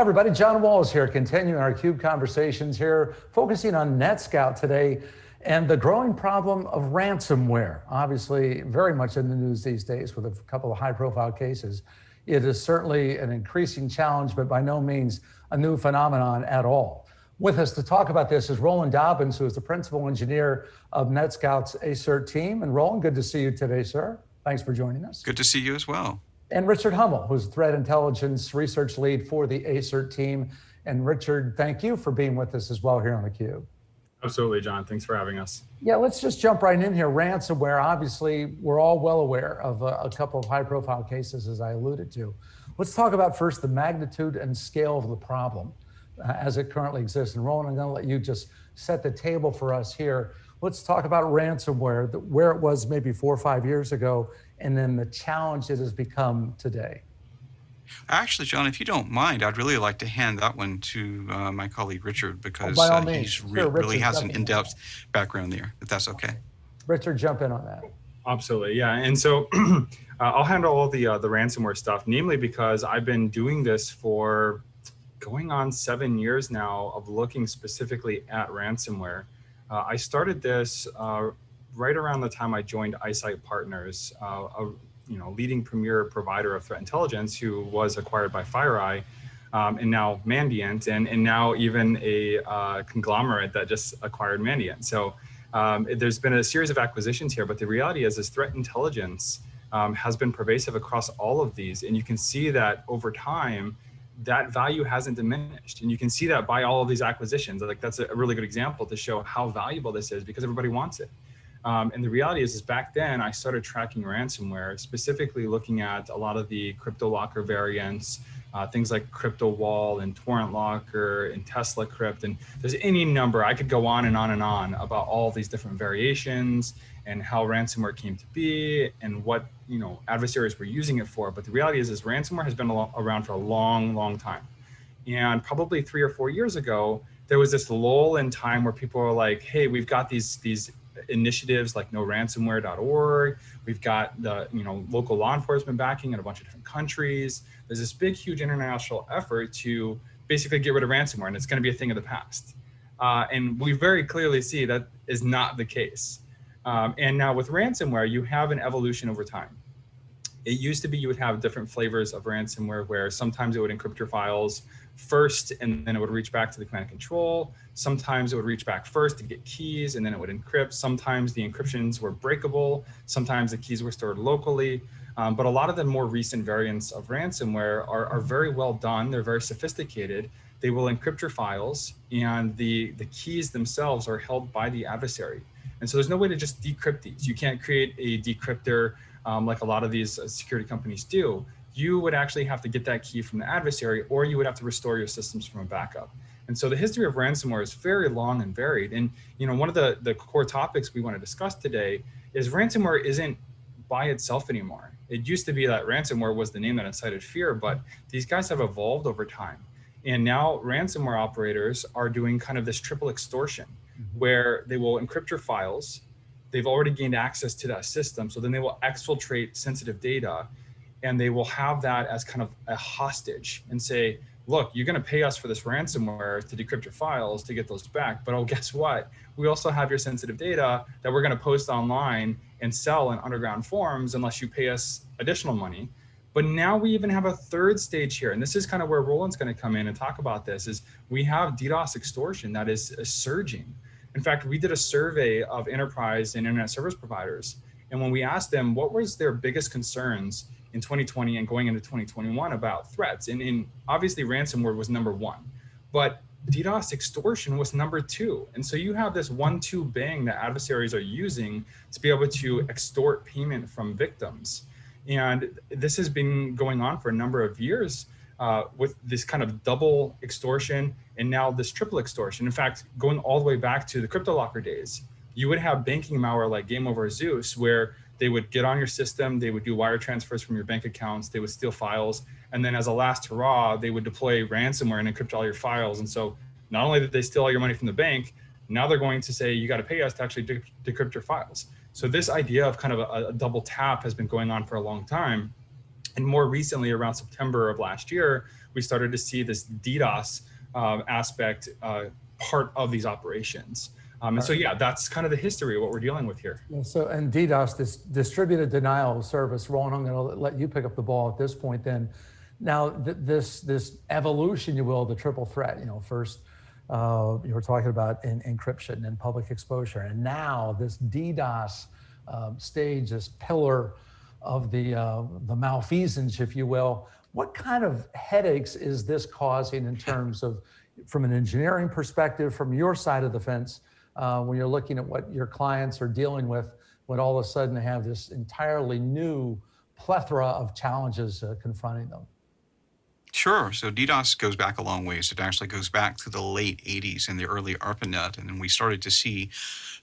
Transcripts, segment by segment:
Hi, everybody. John Walls here, continuing our CUBE conversations here, focusing on NetScout today and the growing problem of ransomware. Obviously, very much in the news these days with a couple of high profile cases. It is certainly an increasing challenge, but by no means a new phenomenon at all. With us to talk about this is Roland Dobbins, who is the principal engineer of NetScout's ASERT team. And Roland, good to see you today, sir. Thanks for joining us. Good to see you as well. And Richard Hummel, who's threat intelligence research lead for the ASERT team. And Richard, thank you for being with us as well here on theCUBE. Absolutely, John. Thanks for having us. Yeah, let's just jump right in here. Ransomware, obviously, we're all well aware of a, a couple of high profile cases, as I alluded to. Let's talk about first the magnitude and scale of the problem uh, as it currently exists. And Roland, I'm going to let you just set the table for us here. Let's talk about ransomware, where it was maybe four or five years ago, and then the challenge it has become today. Actually, John, if you don't mind, I'd really like to hand that one to uh, my colleague Richard because oh, uh, he's re sure, really has an in-depth background there, if that's okay. Richard, jump in on that. Absolutely, yeah. And so uh, I'll handle all the uh, the ransomware stuff, namely because I've been doing this for going on seven years now of looking specifically at ransomware. Uh, I started this uh, right around the time I joined iSIGHT Partners, uh, a you know leading premier provider of threat intelligence, who was acquired by FireEye, um, and now Mandiant, and and now even a uh, conglomerate that just acquired Mandiant. So um, there's been a series of acquisitions here, but the reality is, is threat intelligence um, has been pervasive across all of these, and you can see that over time that value hasn't diminished. And you can see that by all of these acquisitions. Like that's a really good example to show how valuable this is because everybody wants it. Um, and the reality is, is back then I started tracking ransomware, specifically looking at a lot of the CryptoLocker variants, uh, things like CryptoWall and TorrentLocker and TeslaCrypt. And there's any number, I could go on and on and on about all these different variations and how ransomware came to be and what you know adversaries were using it for. But the reality is, is ransomware has been around for a long, long time. And probably three or four years ago, there was this lull in time where people were like, hey, we've got these, these initiatives like noransomware.org. We've got the you know local law enforcement backing in a bunch of different countries. There's this big, huge international effort to basically get rid of ransomware, and it's going to be a thing of the past. Uh, and we very clearly see that is not the case. Um, and now with ransomware, you have an evolution over time. It used to be you would have different flavors of ransomware where sometimes it would encrypt your files first and then it would reach back to the command and control. Sometimes it would reach back first to get keys and then it would encrypt. Sometimes the encryptions were breakable. Sometimes the keys were stored locally. Um, but a lot of the more recent variants of ransomware are, are very well done. They're very sophisticated. They will encrypt your files and the, the keys themselves are held by the adversary. And so there's no way to just decrypt these. You can't create a decryptor um, like a lot of these uh, security companies do. You would actually have to get that key from the adversary or you would have to restore your systems from a backup. And so the history of ransomware is very long and varied. And you know, one of the, the core topics we want to discuss today is ransomware isn't by itself anymore. It used to be that ransomware was the name that incited fear, but these guys have evolved over time. And now ransomware operators are doing kind of this triple extortion mm-hmm. where they will encrypt your files. They've already gained access to that system. So then they will exfiltrate sensitive data and they will have that as kind of a hostage and say, look, you're going to pay us for this ransomware to decrypt your files to get those back. But oh, guess what? We also have your sensitive data that we're going to post online and sell in underground forums unless you pay us additional money. But now we even have a third stage here. And this is kind of where Roland's going to come in and talk about this is we have DDoS extortion that is, is surging. In fact, we did a survey of enterprise and internet service providers. And when we asked them what was their biggest concerns in 2020 and going into 2021 about threats, and, and obviously ransomware was number one, but DDoS extortion was number two. And so you have this one, two bang that adversaries are using to be able to extort payment from victims. And this has been going on for a number of years uh, with this kind of double extortion and now this triple extortion. In fact, going all the way back to the CryptoLocker days, you would have banking malware like Game Over Zeus, where they would get on your system, they would do wire transfers from your bank accounts, they would steal files, and then as a last hurrah, they would deploy ransomware and encrypt all your files. And so not only did they steal all your money from the bank, now they're going to say, you got to pay us to actually de decrypt your files. So this idea of kind of a, a, double tap has been going on for a long time. And more recently, around September of last year, we started to see this DDoS uh, aspect uh, part of these operations. Um, and so, yeah, that's kind of the history of what we're dealing with here. Yeah, so, and DDoS, this distributed denial of service, Roland, I'm going to let you pick up the ball at this point then. Now, th this this evolution, you will, the triple threat, you know, first uh, you were talking about in, encryption and public exposure, and now this DDoS um, stage, this pillar of the, uh, the malfeasance, if you will. What kind of headaches is this causing in terms of, from an engineering perspective, from your side of the fence, uh, when you're looking at what your clients are dealing with, when all of a sudden they have this entirely new plethora of challenges uh, confronting them? Sure. So DDoS goes back a long ways. It actually goes back to the late 80s and the early ARPANET. And then we started to see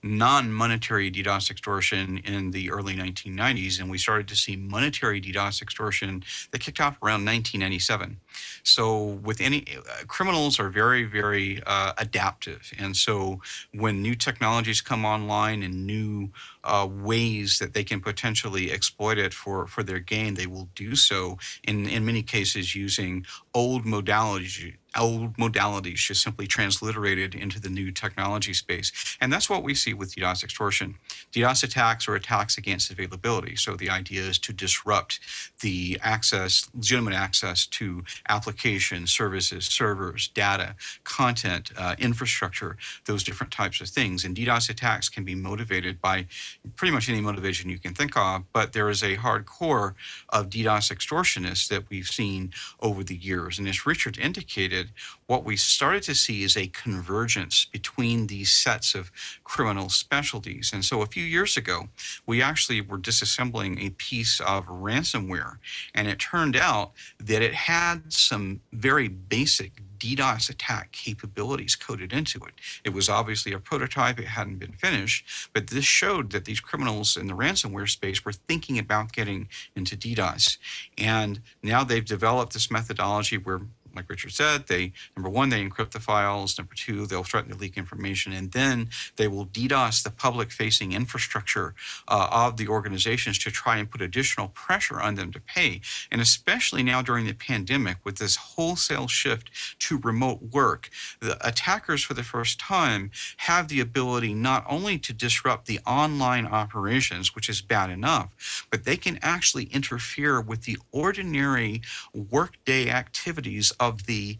non-monetary DDoS extortion in the early 1990s. And we started to see monetary DDoS extortion that kicked off around 1997. So with any uh, criminals are very, very uh, adaptive. And so when new technologies come online and new uh, ways that they can potentially exploit it for, for their gain, they will do so in, in many cases using old modalities old modalities just simply transliterated into the new technology space. And that's what we see with DDoS extortion. DDoS attacks are attacks against availability. So the idea is to disrupt the access, legitimate access to applications, services, servers, data, content, uh, infrastructure, those different types of things. And DDoS attacks can be motivated by pretty much any motivation you can think of, but there is a hardcore of DDoS extortionists that we've seen over the years. And as Richard indicated, what we started to see is a convergence between these sets of criminal specialties. And so a few years ago, we actually were disassembling a piece of ransomware, and it turned out that it had some very basic DDoS attack capabilities coded into it. It was obviously a prototype, it hadn't been finished, but this showed that these criminals in the ransomware space were thinking about getting into DDoS. And now they've developed this methodology where like Richard said, they number one, they encrypt the files. Number two, they'll threaten to leak information, and then they will DDoS the public-facing infrastructure uh, of the organizations to try and put additional pressure on them to pay. And especially now during the pandemic, with this wholesale shift to remote work, the attackers for the first time have the ability not only to disrupt the online operations, which is bad enough, but they can actually interfere with the ordinary workday activities of the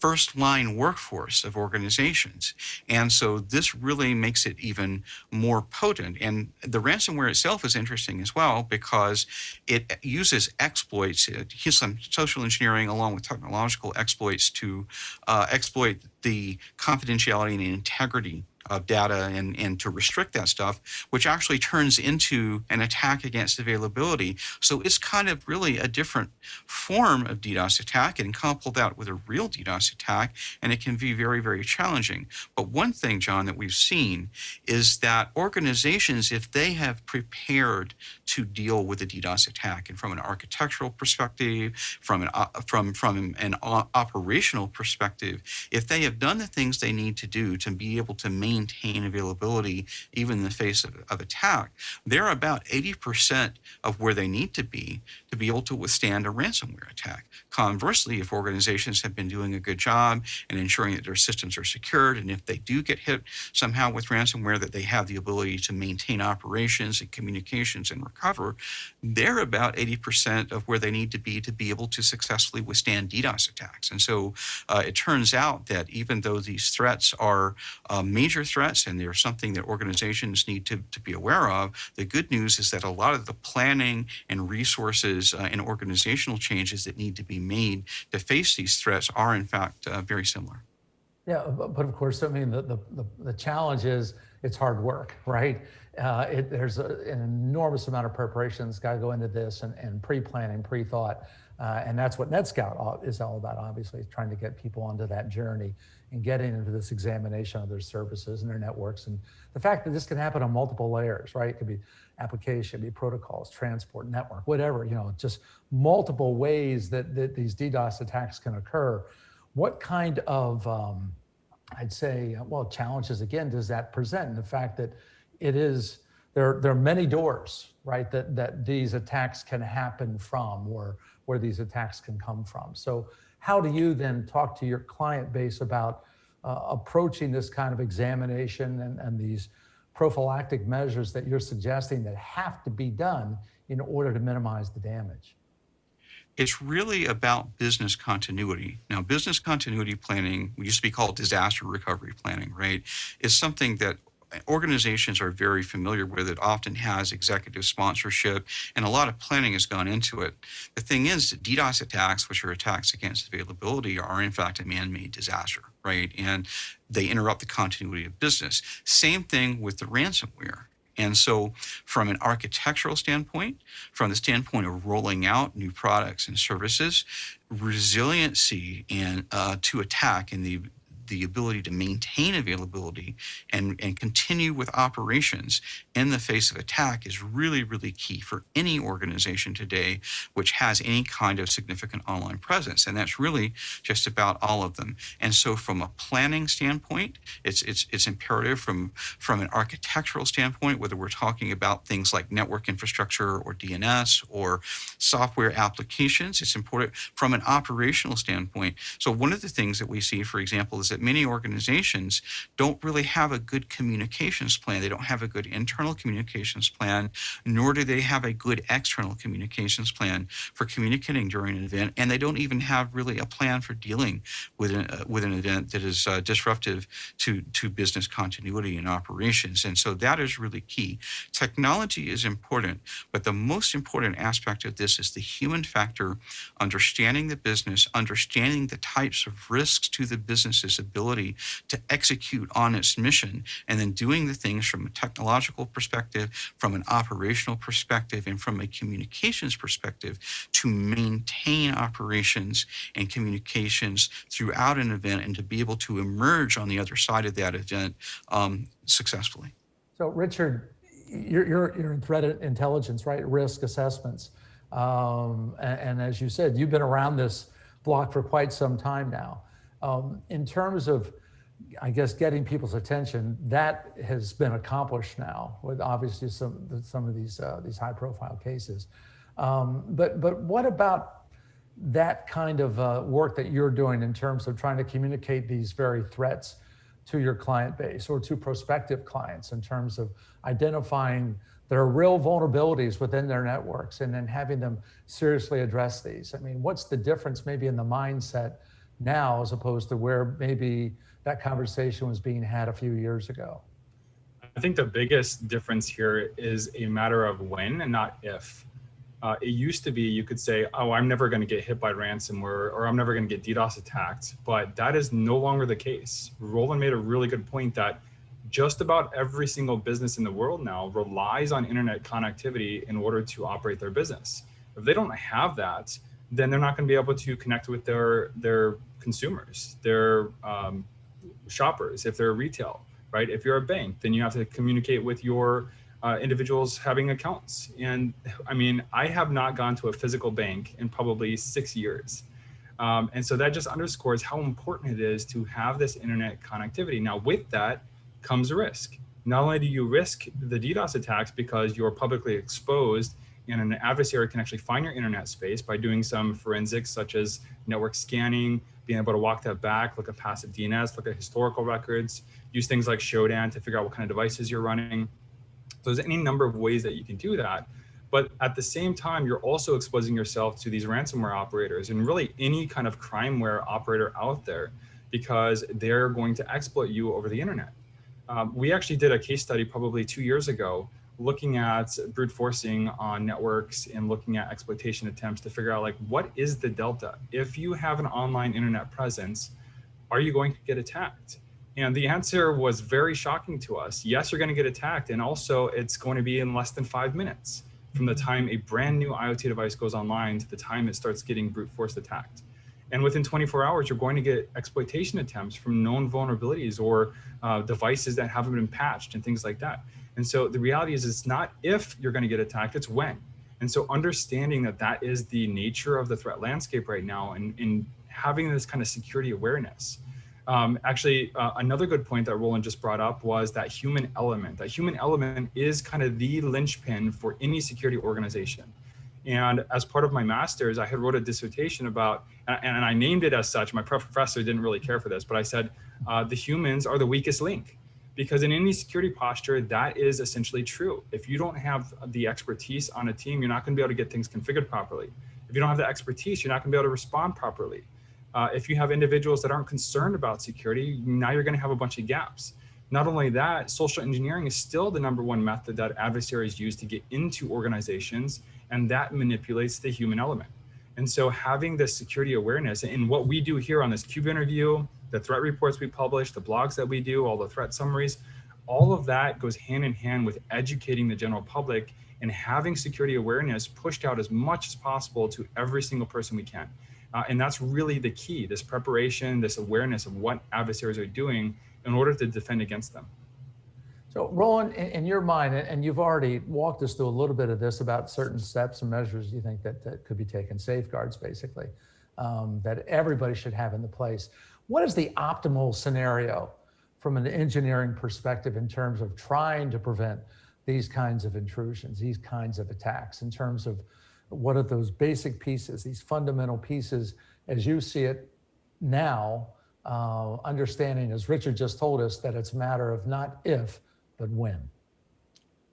first line workforce of organizations. And so this really makes it even more potent. And the ransomware itself is interesting as well because it uses exploits, some social engineering along with technological exploits to uh, exploit the confidentiality and integrity of data and, and to restrict that stuff, which actually turns into an attack against availability. So it's kind of really a different form of DDoS attack and couple that with a real DDoS attack, and it can be very, very challenging. But one thing, John, that we've seen is that organizations, if they have prepared to deal with a DDoS attack, and from an architectural perspective, from an, uh, from, from an operational perspective, if they have done the things they need to do to be able to maintain maintain availability even in the face of, of attack, they're about 80% of where they need to be to be able to withstand a ransomware attack. Conversely, if organizations have been doing a good job and ensuring that their systems are secured, and if they do get hit somehow with ransomware, that they have the ability to maintain operations and communications and recover, they're about 80% of where they need to be to be able to successfully withstand DDoS attacks. And so uh, it turns out that even though these threats are uh, major threats and they're something that organizations need to, to be aware of, the good news is that a lot of the planning and resources uh, and organizational changes that need to be made to face these threats are in fact uh, very similar. Yeah, but, of course, I mean, the, the, the, challenge is it's hard work, right? Uh, it, there's a, an enormous amount of preparation that's got to go into this and, and pre-planning, pre-thought. Uh, and that's what NetScout is all about, obviously, trying to get people onto that journey and getting into this examination of their services and their networks. And the fact that this can happen on multiple layers, right? It could be application, be protocols, transport, network, whatever, you know, just multiple ways that, that these DDoS attacks can occur. What kind of, um, I'd say, well, challenges again, does that present? And the fact that it is there, there are many doors, right, that, that these attacks can happen from or where these attacks can come from. So how do you then talk to your client base about uh, approaching this kind of examination and, and these prophylactic measures that you're suggesting that have to be done in order to minimize the damage? It's really about business continuity. Now, business continuity planning, we used to be called disaster recovery planning, right? Is something that organizations are very familiar with. It often has executive sponsorship, and a lot of planning has gone into it. The thing is, DDoS attacks, which are attacks against availability, are in fact a man-made disaster, right? And they interrupt the continuity of business. Same thing with the ransomware. And so, from an architectural standpoint, from the standpoint of rolling out new products and services, resiliency and uh, to attack and the the ability to maintain availability and, and continue with operations in the face of attack is really, really key for any organization today which has any kind of significant online presence. And that's really just about all of them. And so from a planning standpoint, it's, it's, it's imperative from, from an architectural standpoint, whether we're talking about things like network infrastructure or DNS or software applications, it's important from an operational standpoint. So one of the things that we see, for example, is that that many organizations don't really have a good communications plan. They don't have a good internal communications plan, nor do they have a good external communications plan for communicating during an event. And they don't even have really a plan for dealing with an, uh, with an event that is uh, disruptive to, to business continuity and operations. And so that is really key. Technology is important, but the most important aspect of this is the human factor, understanding the business, understanding the types of risks to the business's ability to execute on its mission and then doing the things from a technological perspective, from an operational perspective, and from a communications perspective to maintain operations and communications throughout an event and to be able to emerge on the other side of that event um, successfully. So Richard, you're, you're, you're in threat intelligence, right? Risk assessments. Um, and, and, as you said, you've been around this block for quite some time now. Um, in terms of, I guess, getting people's attention, that has been accomplished now with obviously some some of these uh, these high profile cases. Um, but but what about that kind of uh, work that you're doing in terms of trying to communicate these very threats to your client base or to prospective clients in terms of identifying there are real vulnerabilities within their networks and then having them seriously address these. I mean, what's the difference maybe in the mindset now as opposed to where maybe that conversation was being had a few years ago? I think the biggest difference here is a matter of when and not if. Uh, it used to be you could say, oh, I'm never going to get hit by ransomware or I'm never going to get DDoS attacked, but that is no longer the case. Roland made a really good point that just about every single business in the world now relies on internet connectivity in order to operate their business. If they don't have that, then they're not going to be able to connect with their their consumers, their um, shoppers, if they're retail, right? If you're a bank, then you have to communicate with your uh, individuals having accounts. And I mean, I have not gone to a physical bank in probably six years. Um, and so that just underscores how important it is to have this internet connectivity. Now, with that comes a risk. Not only do you risk the DDoS attacks because you're publicly exposed and an adversary can actually find your internet space by doing some forensics such as network scanning, being able to walk that back, look at passive DNS, look at historical records, use things like Shodan to figure out what kind of devices you're running. So there's any number of ways that you can do that. But at the same time, you're also exposing yourself to these ransomware operators and really any kind of crimeware operator out there because they're going to exploit you over the internet. Um, we actually did a case study probably two years ago looking at brute forcing on networks and looking at exploitation attempts to figure out like what is the delta? If you have an online internet presence are you going to get attacked? And the answer was very shocking to us. Yes you're going to get attacked and also it's going to be in less than five minutes from the time a brand new iot device goes online to the time it starts getting brute force attacked and within 24 hours, you're going to get exploitation attempts from known vulnerabilities or uh, devices that haven't been patched and things like that. And so the reality is it's not if you're going to get attacked, it's when. And so understanding that that is the nature of the threat landscape right now and, and having this kind of security awareness. Um, actually, uh, another good point that Roland just brought up was that human element. That human element is kind of the linchpin for any security organization. And as part of my master's, I had wrote a dissertation about, and I named it as such. My professor didn't really care for this, but I said uh, the humans are the weakest link because in any security posture, that is essentially true. If you don't have the expertise on a team, you're not going to be able to get things configured properly. If you don't have the expertise, you're not going to be able to respond properly. Uh, if you have individuals that aren't concerned about security, now you're going to have a bunch of gaps. Not only that, social engineering is still the number one method that adversaries use to get into organizations, and that manipulates the human element. And so having this security awareness and what we do here on this CUBE interview, the threat reports we publish, the blogs that we do, all the threat summaries, all of that goes hand in hand with educating the general public and having security awareness pushed out as much as possible to every single person we can. Uh, and that's really the key, this preparation, this awareness of what adversaries are doing in order to defend against them. So Roland, in, in your mind, and you've already walked us through a little bit of this about certain steps and measures you think that, that could be taken, safeguards basically, um, that everybody should have in the place. What is the optimal scenario from an engineering perspective in terms of trying to prevent these kinds of intrusions, these kinds of attacks, in terms of what are those basic pieces, these fundamental pieces, as you see it now, uh, understanding, as Richard just told us, that it's a matter of not if, but when.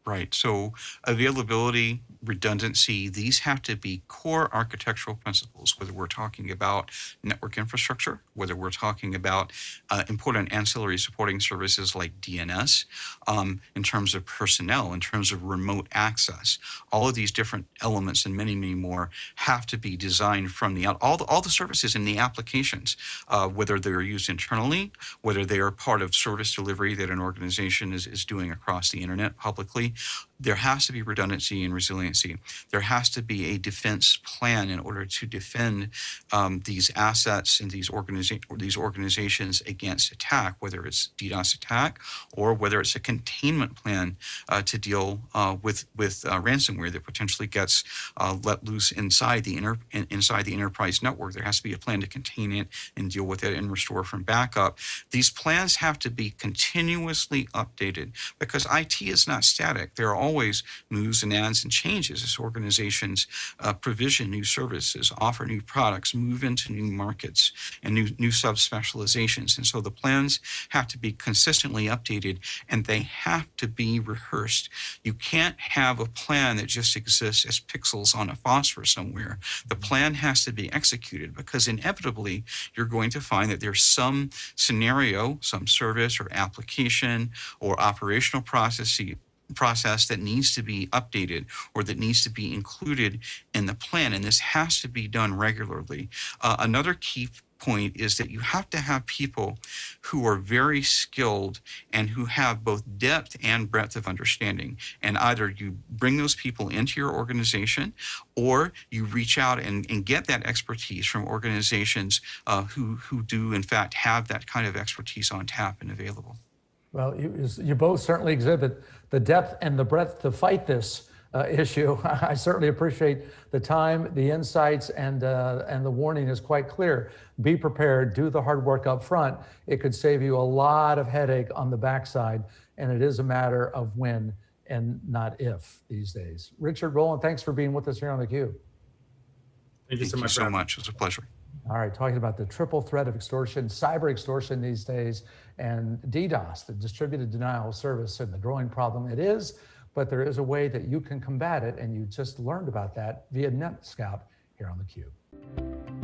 Right. So availability, redundancy, these have to be core architectural principles, whether we're talking about network infrastructure, whether we're talking about uh, important ancillary supporting services like DNS, um, in terms of personnel, in terms of remote access. All of these different elements and many, many more have to be designed from the out. All the, all the services in the applications, uh, whether they're used internally, whether they are part of service delivery that an organization is, is doing across the internet publicly, there has to be redundancy and resiliency. There has to be a defense plan in order to defend um, these assets and these, organiza- these organizations against attack, whether it's DDoS attack or whether it's a containment plan uh, to deal uh, with with uh, ransomware that potentially gets uh, let loose inside the inter- inside the enterprise network. There has to be a plan to contain it and deal with it and restore from backup. These plans have to be continuously updated because IT is not static. There are always moves and adds and changes as organizations uh, provision new services, offer new products, move into new markets and new, new subspecializations. And so the plans have to be consistently updated and they have to be rehearsed. You can't have a plan that just exists as pixels on a phosphor somewhere. The plan has to be executed because inevitably you're going to find that there's some scenario, some service or application or operational process process that needs to be updated or that needs to be included in the plan. And this has to be done regularly. Uh, another key point is that you have to have people who are very skilled and who have both depth and breadth of understanding. And either you bring those people into your organization or you reach out and, and get that expertise from organizations uh, who, who do, in fact, have that kind of expertise on tap and available. Well, you, you both certainly exhibit the depth and the breadth to fight this uh, issue. I certainly appreciate the time, the insights, and, uh, and the warning is quite clear. Be prepared, do the hard work up front. It could save you a lot of headache on the backside, and it is a matter of when and not if these days. Richard Roland, thanks for being with us here on the theCUBE. Thank you so Thank much. You so much. it's a pleasure. All right, talking about the triple threat of extortion, cyber extortion these days, and DDoS, the distributed denial of service, and the growing problem it is, but there is a way that you can combat it, and you just learned about that via NetScout here on theCUBE.